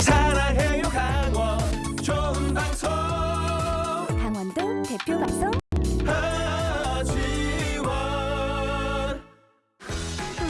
사랑해요 강원. 좋은 방송. 강원도 대표 방송